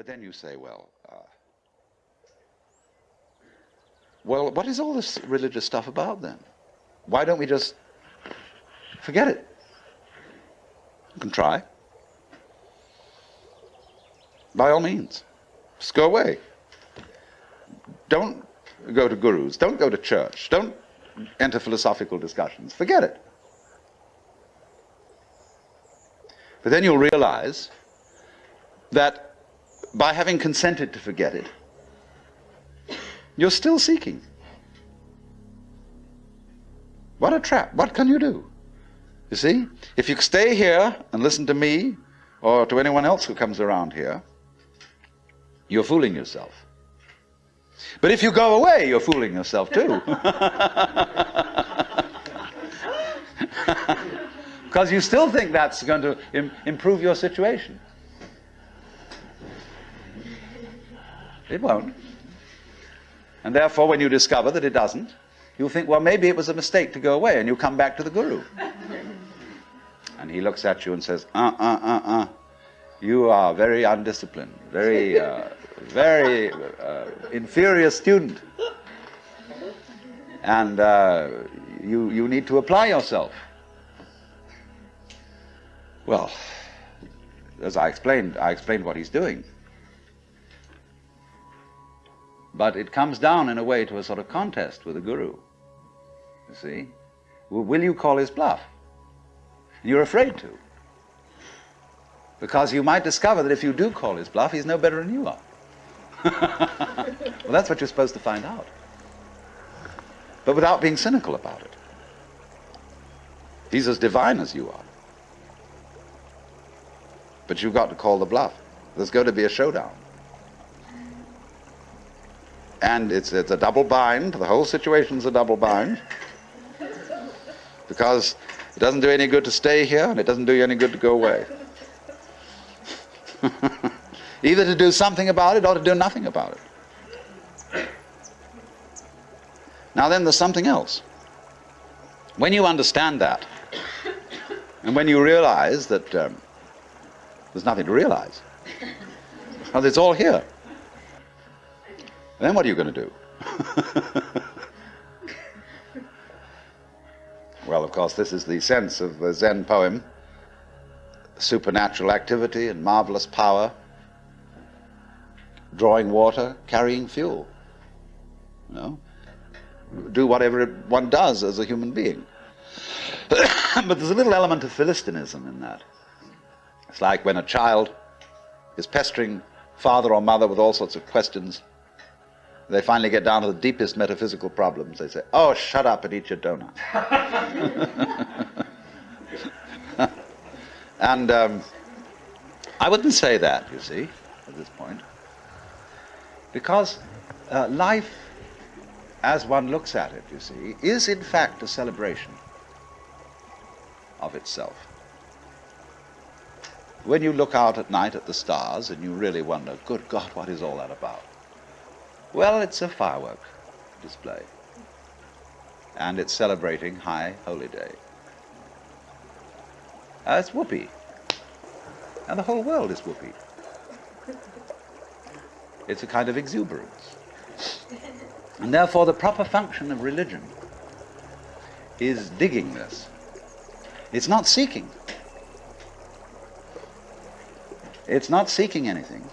But then you say, well, uh, well, what is all this religious stuff about then? Why don't we just forget it? You can try. By all means. Just go away. Don't go to gurus. Don't go to church. Don't enter philosophical discussions. Forget it. But then you'll realize that by having consented to forget it, you're still seeking. What a trap. What can you do? You see? If you stay here and listen to me or to anyone else who comes around here, you're fooling yourself. But if you go away, you're fooling yourself too. Because you still think that's going to Im improve your situation. It won't. And therefore, when you discover that it doesn't, you'll think, well, maybe it was a mistake to go away, and you come back to the guru. and he looks at you and says, uh, uh, uh, uh, you are very undisciplined, very, uh, very uh, inferior student. And uh, you, you need to apply yourself. Well, as I explained, I explained what he's doing. But it comes down in a way to a sort of contest with the guru. You see? Will you call his bluff? You're afraid to. Because you might discover that if you do call his bluff, he's no better than you are. well, that's what you're supposed to find out. But without being cynical about it. He's as divine as you are. But you've got to call the bluff. There's going to be a showdown. And it's, it's a double bind. The whole situation's a double bind. Because it doesn't do any good to stay here, and it doesn't do you any good to go away. Either to do something about it or to do nothing about it. Now then, there's something else. When you understand that, and when you realize that um, there's nothing to realize, well, it's all here. Then what are you going to do? well, of course, this is the sense of the Zen poem supernatural activity and marvelous power, drawing water, carrying fuel. You know? Do whatever one does as a human being. but there's a little element of Philistinism in that. It's like when a child is pestering father or mother with all sorts of questions. They finally get down to the deepest metaphysical problems. They say, Oh, shut up and eat your donut. And um, I wouldn't say that, you see, at this point. Because uh, life, as one looks at it, you see, is in fact a celebration of itself. When you look out at night at the stars and you really wonder, good God, what is all that about? Well, it's a firework display. And it's celebrating High Holy Day. Uh, it's whoopee. And the whole world is whoopee. It's a kind of exuberance. And therefore the proper function of religion is digging this. It's not seeking. It's not seeking anything,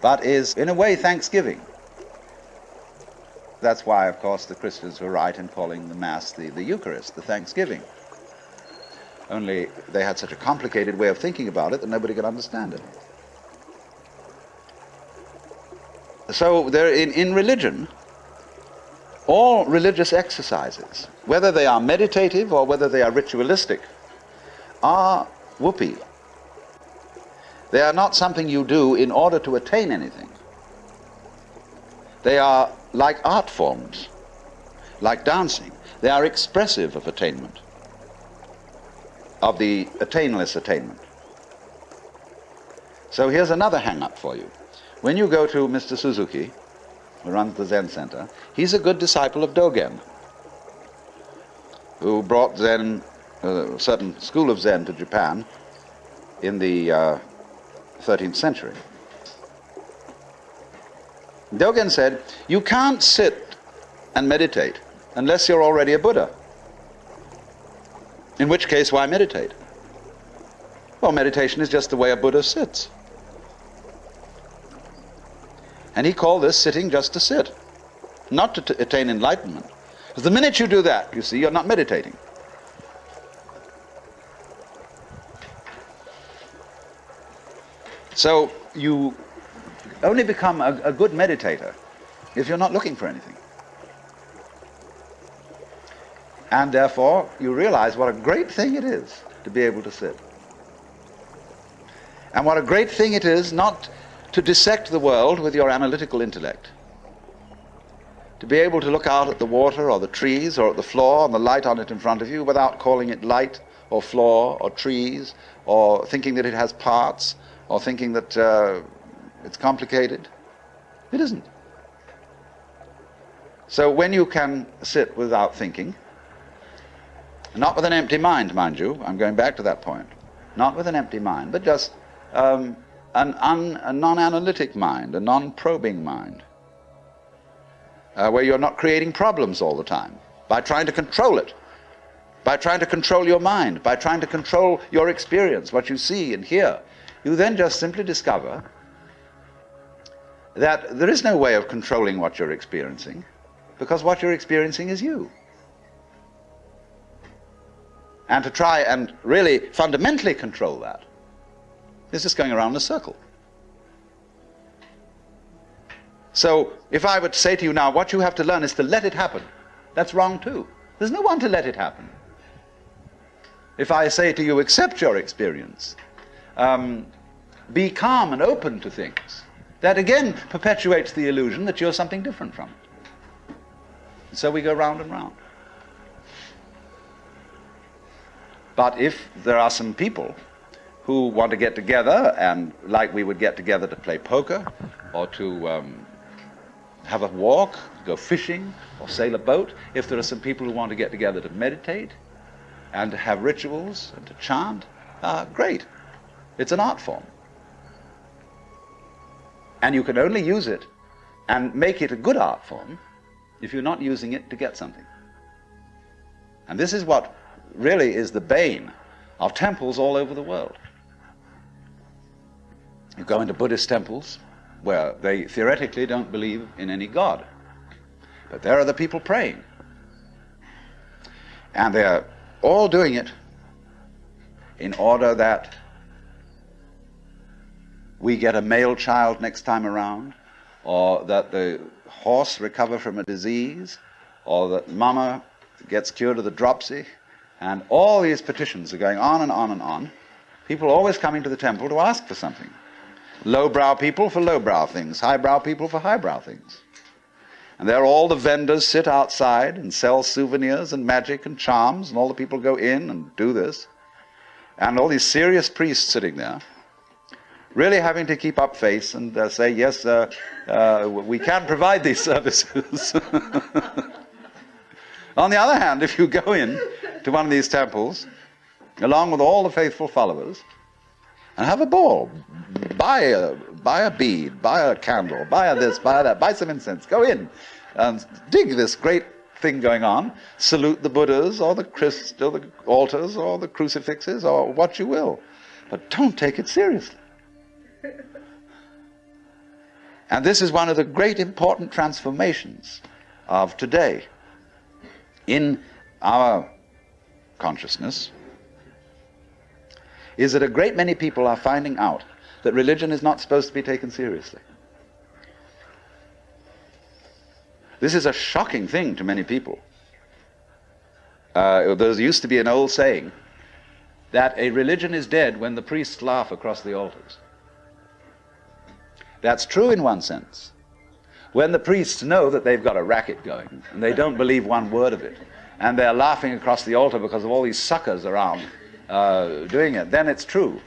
but is, in a way, thanksgiving. That's why, of course, the Christians were right in calling the Mass the, the Eucharist, the thanksgiving. Only they had such a complicated way of thinking about it that nobody could understand it. So there, in, in religion, all religious exercises, whether they are meditative or whether they are ritualistic, are whoopee. They are not something you do in order to attain anything. They are like art forms, like dancing. They are expressive of attainment of the attainless attainment. So here's another hang-up for you. When you go to Mr. Suzuki, who runs the Zen Center, he's a good disciple of Dogen, who brought Zen, uh, a certain school of Zen to Japan in the uh, 13th century. Dogen said, You can't sit and meditate unless you're already a Buddha. In which case, why meditate? Well, meditation is just the way a Buddha sits. And he called this sitting just to sit, not to attain enlightenment. Because the minute you do that, you see, you're not meditating. So you only become a, a good meditator if you're not looking for anything. And therefore, you realize what a great thing it is to be able to sit. And what a great thing it is not to dissect the world with your analytical intellect. To be able to look out at the water or the trees or at the floor and the light on it in front of you without calling it light or floor or trees or thinking that it has parts or thinking that uh, it's complicated. It isn't. So when you can sit without thinking, not with an empty mind, mind you, I'm going back to that point, not with an empty mind, but just um, an a non-analytic mind, a non-probing mind, uh, where you're not creating problems all the time by trying to control it, by trying to control your mind, by trying to control your experience, what you see and hear. You then just simply discover that there is no way of controlling what you're experiencing because what you're experiencing is you. And to try and really fundamentally control that is just going around in a circle. So if I were to say to you now, what you have to learn is to let it happen, that's wrong too. There's no one to let it happen. If I say to you, accept your experience, um, be calm and open to things, that again perpetuates the illusion that you're something different from it. So we go round and round. But if there are some people who want to get together and like we would get together to play poker or to um, have a walk, go fishing or sail a boat, if there are some people who want to get together to meditate and to have rituals and to chant, uh, great. It's an art form. And you can only use it and make it a good art form if you're not using it to get something. And this is what really is the bane of temples all over the world. You go into Buddhist temples where they theoretically don't believe in any God. But there are the people praying. And they're all doing it in order that we get a male child next time around, or that the horse recover from a disease, or that mama gets cured of the dropsy. And all these petitions are going on and on and on. People always coming to the temple to ask for something. Lowbrow people for lowbrow things, highbrow people for highbrow things. And there all the vendors sit outside and sell souvenirs and magic and charms, and all the people go in and do this. And all these serious priests sitting there really having to keep up face and uh, say, yes, uh, uh, we can provide these services. On the other hand, if you go in to one of these temples, along with all the faithful followers, and have a ball, buy a, buy a bead, buy a candle, buy a this, buy that, buy some incense, go in and dig this great thing going on, salute the Buddhas or the Christ or the altars or the crucifixes or what you will. But don't take it seriously. And this is one of the great important transformations of today in our consciousness is that a great many people are finding out that religion is not supposed to be taken seriously. This is a shocking thing to many people. Uh, there used to be an old saying that a religion is dead when the priests laugh across the altars. That's true in one sense. When the priests know that they've got a racket going and they don't believe one word of it, and they're laughing across the altar because of all these suckers around uh, doing it, then it's true.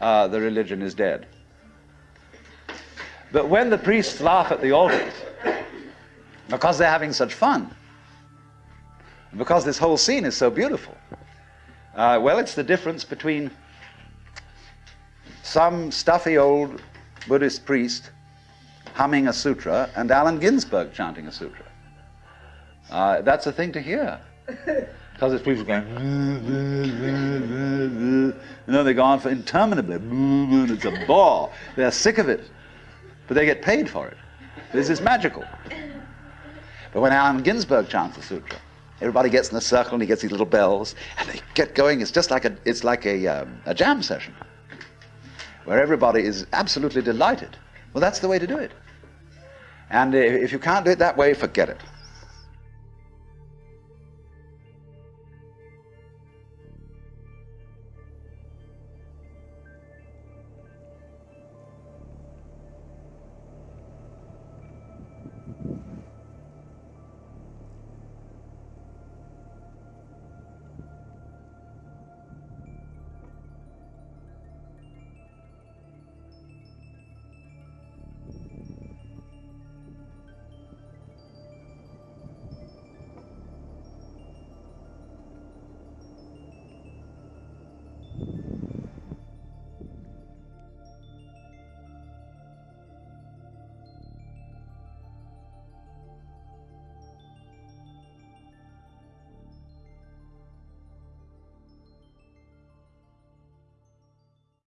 Uh, the religion is dead. But when the priests laugh at the altars because they're having such fun, because this whole scene is so beautiful, uh, well, it's the difference between some stuffy old Buddhist priest humming a sutra and Allen Ginsberg chanting a sutra. Uh, that's a thing to hear. Because it's people going, you know, they go on for interminably, it's a bore. They're sick of it, but they get paid for it. This is magical. But when Allen Ginsberg chants the sutra, everybody gets in a circle and he gets these little bells, and they get going. It's just like a, it's like a, um, a jam session, where everybody is absolutely delighted. Well, that's the way to do it. And if you can't do it that way, forget it.